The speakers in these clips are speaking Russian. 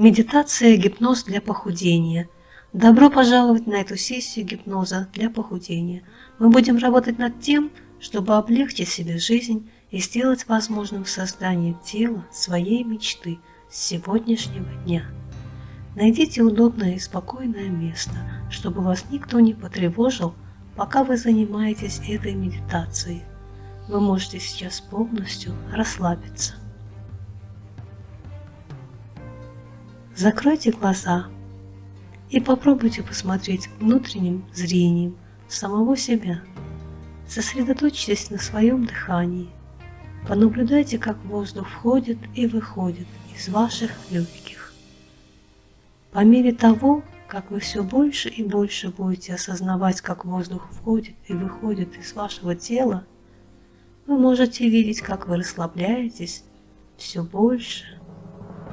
Медитация «Гипноз для похудения». Добро пожаловать на эту сессию гипноза для похудения. Мы будем работать над тем, чтобы облегчить себе жизнь и сделать возможным создание тела своей мечты с сегодняшнего дня. Найдите удобное и спокойное место, чтобы вас никто не потревожил, пока вы занимаетесь этой медитацией. Вы можете сейчас полностью расслабиться. Закройте глаза и попробуйте посмотреть внутренним зрением самого себя. Сосредоточьтесь на своем дыхании. Понаблюдайте, как воздух входит и выходит из ваших легких. По мере того, как вы все больше и больше будете осознавать, как воздух входит и выходит из вашего тела, вы можете видеть, как вы расслабляетесь все больше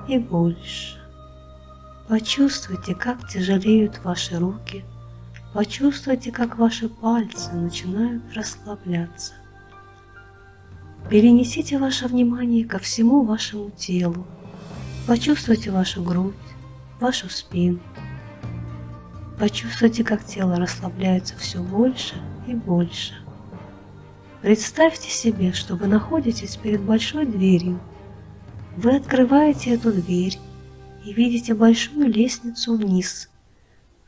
и больше. Почувствуйте, как тяжелеют ваши руки. Почувствуйте, как ваши пальцы начинают расслабляться. Перенесите ваше внимание ко всему вашему телу. Почувствуйте вашу грудь, вашу спину. Почувствуйте, как тело расслабляется все больше и больше. Представьте себе, что вы находитесь перед большой дверью. Вы открываете эту дверь и видите большую лестницу вниз.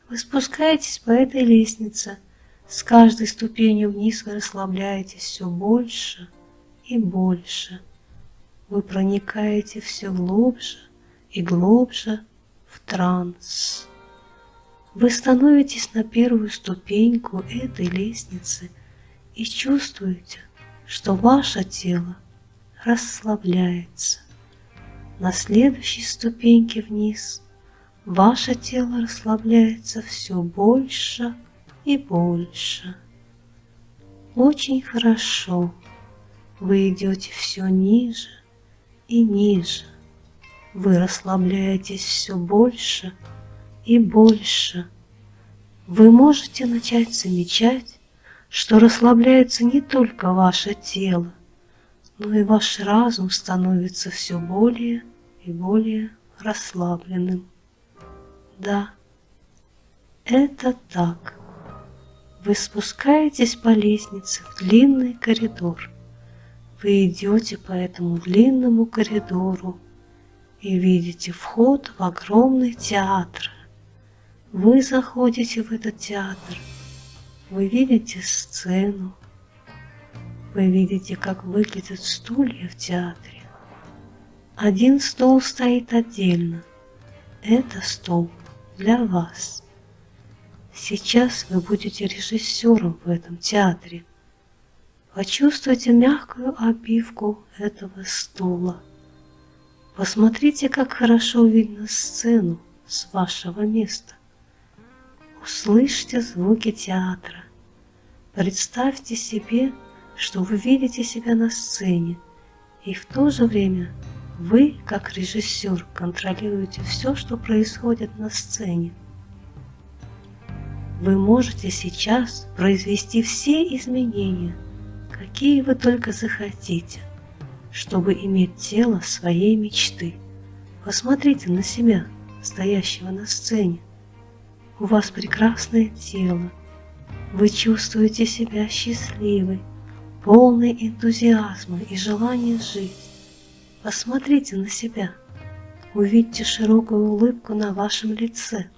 Вы спускаетесь по этой лестнице. С каждой ступенью вниз вы расслабляетесь все больше и больше. Вы проникаете все глубже и глубже в транс. Вы становитесь на первую ступеньку этой лестницы и чувствуете, что ваше тело расслабляется. На следующей ступеньке вниз ваше тело расслабляется все больше и больше. Очень хорошо. Вы идете все ниже и ниже. Вы расслабляетесь все больше и больше. Вы можете начать замечать, что расслабляется не только ваше тело, но и ваш разум становится все более и более расслабленным. Да, это так. Вы спускаетесь по лестнице в длинный коридор. Вы идете по этому длинному коридору и видите вход в огромный театр. Вы заходите в этот театр. Вы видите сцену. Вы видите, как выглядят стулья в театре. Один стол стоит отдельно. Это стол для вас. Сейчас вы будете режиссером в этом театре. Почувствуйте мягкую обивку этого стула. Посмотрите, как хорошо видно сцену с вашего места. Услышьте звуки театра. Представьте себе, что вы видите себя на сцене, и в то же время – вы, как режиссер, контролируете все, что происходит на сцене. Вы можете сейчас произвести все изменения, какие вы только захотите, чтобы иметь тело своей мечты. Посмотрите на себя, стоящего на сцене. У вас прекрасное тело. Вы чувствуете себя счастливой, полной энтузиазма и желания жить. Посмотрите на себя. Увидьте широкую улыбку на вашем лице.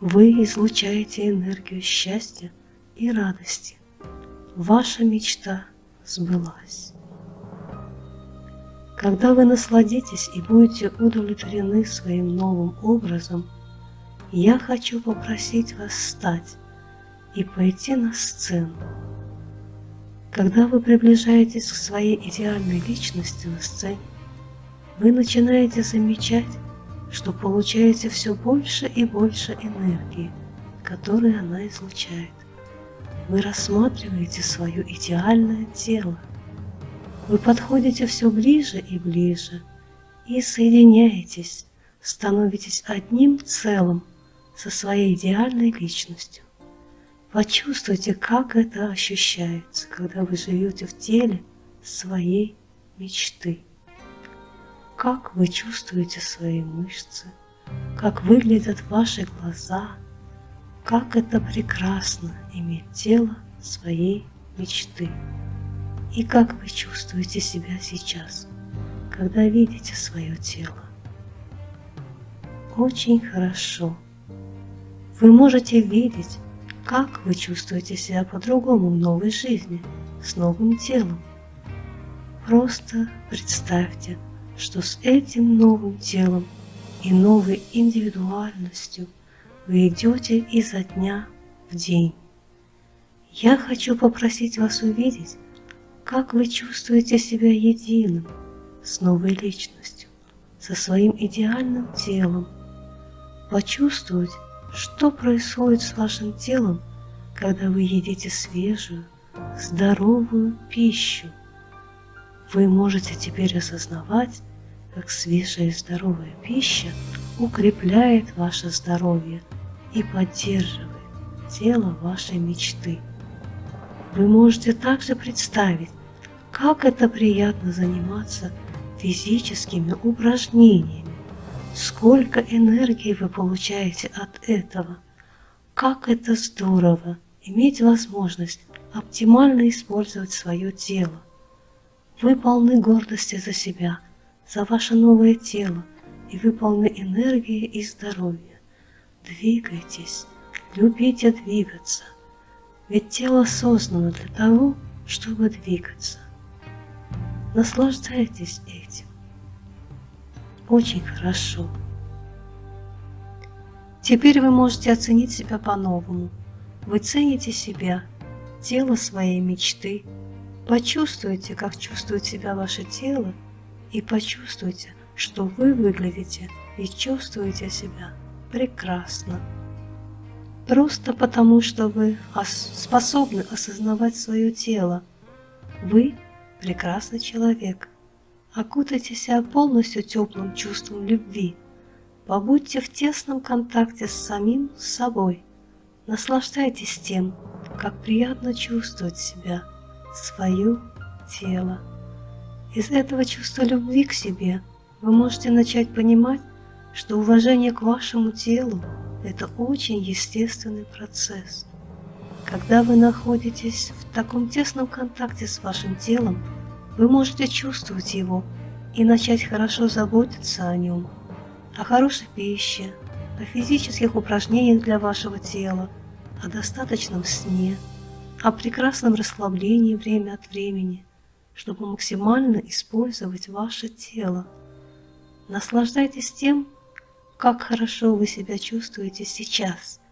Вы излучаете энергию счастья и радости. Ваша мечта сбылась. Когда вы насладитесь и будете удовлетворены своим новым образом, я хочу попросить вас встать и пойти на сцену. Когда вы приближаетесь к своей идеальной личности на сцене, вы начинаете замечать, что получаете все больше и больше энергии, которую она излучает. Вы рассматриваете свое идеальное тело. Вы подходите все ближе и ближе и соединяетесь, становитесь одним целым со своей идеальной личностью. Почувствуйте, как это ощущается, когда вы живете в теле своей мечты. как вы чувствуете свои мышцы, как выглядят ваши глаза, как это прекрасно иметь тело своей мечты. И как вы чувствуете себя сейчас, когда видите свое тело. Очень хорошо. Вы можете видеть, как вы чувствуете себя по-другому в новой жизни, с новым телом. Просто представьте, что с этим новым телом и новой индивидуальностью вы идете изо дня в день. Я хочу попросить вас увидеть, как вы чувствуете себя единым с новой личностью, со своим идеальным телом. Почувствовать, что происходит с вашим телом, когда вы едите свежую, здоровую пищу. Вы можете теперь осознавать, как свежая и здоровая пища укрепляет ваше здоровье и поддерживает тело вашей мечты. Вы можете также представить, как это приятно заниматься физическими упражнениями, сколько энергии вы получаете от этого, как это здорово иметь возможность оптимально использовать свое тело. Вы полны гордости за себя, за ваше новое тело, и вы полны энергии и здоровья. Двигайтесь, любите двигаться, ведь тело создано для того, чтобы двигаться. Наслаждайтесь этим. Очень хорошо. Теперь вы можете оценить себя по-новому. Вы цените себя, тело своей мечты. Почувствуйте, как чувствует себя ваше тело, и почувствуйте, что вы выглядите и чувствуете себя прекрасно. Просто потому, что вы способны осознавать свое тело. Вы прекрасный человек. Окутайте себя полностью теплым чувством любви. Побудьте в тесном контакте с самим собой. Наслаждайтесь тем, как приятно чувствовать себя, свое тело. Из этого чувства любви к себе вы можете начать понимать, что уважение к вашему телу – это очень естественный процесс. Когда вы находитесь в таком тесном контакте с вашим телом, вы можете чувствовать его и начать хорошо заботиться о нем, о хорошей пище, о физических упражнениях для вашего тела, о достаточном сне, о прекрасном расслаблении время от времени, чтобы максимально использовать ваше тело. Наслаждайтесь тем, как хорошо вы себя чувствуете сейчас –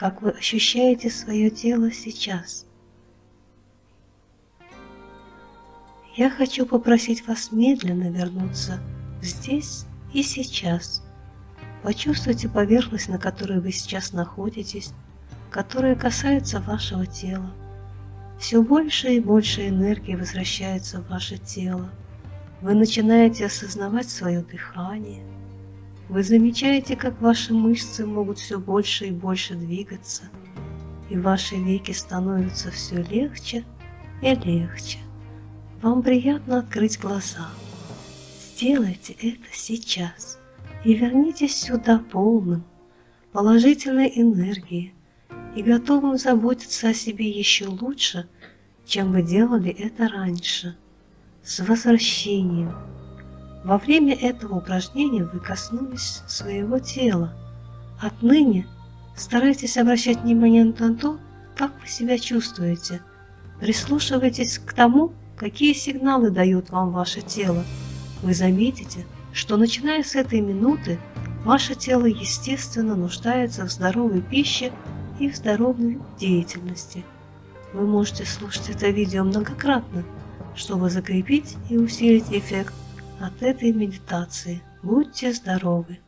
как вы ощущаете свое тело сейчас. Я хочу попросить вас медленно вернуться здесь и сейчас. Почувствуйте поверхность, на которой вы сейчас находитесь, которая касается вашего тела. Все больше и больше энергии возвращается в ваше тело. Вы начинаете осознавать свое дыхание – вы замечаете, как ваши мышцы могут все больше и больше двигаться, и ваши веки становятся все легче и легче. Вам приятно открыть глаза. Сделайте это сейчас и вернитесь сюда полным, положительной энергии и готовым заботиться о себе еще лучше, чем вы делали это раньше. С возвращением! Во время этого упражнения вы коснулись своего тела. Отныне старайтесь обращать внимание на то, как вы себя чувствуете. Прислушивайтесь к тому, какие сигналы дает вам ваше тело. Вы заметите, что начиная с этой минуты ваше тело естественно нуждается в здоровой пище и в здоровой деятельности. Вы можете слушать это видео многократно, чтобы закрепить и усилить эффект от этой медитации. Будьте здоровы!